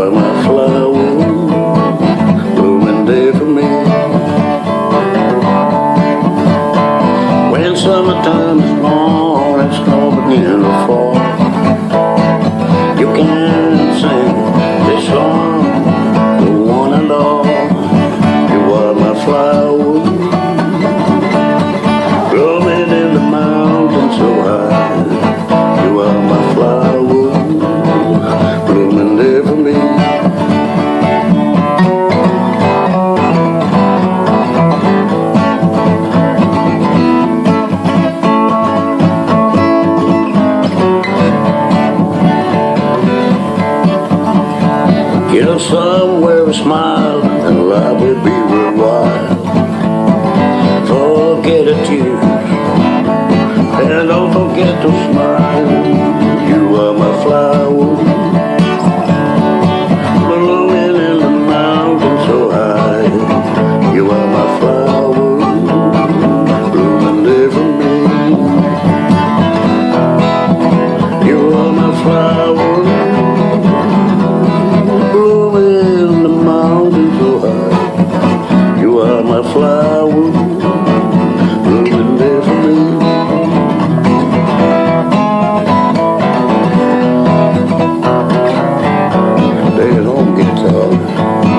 What my flower blooming day for me. When summertime is long it's gonna begin to fall You can sing this song The one and all. You are my flower somewhere a smile and life will be worthwhile. Forget the tears and don't forget to smile. You are my flower. oh you.